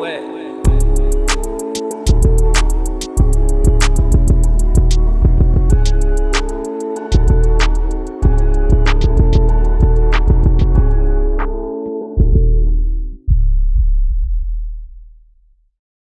wet.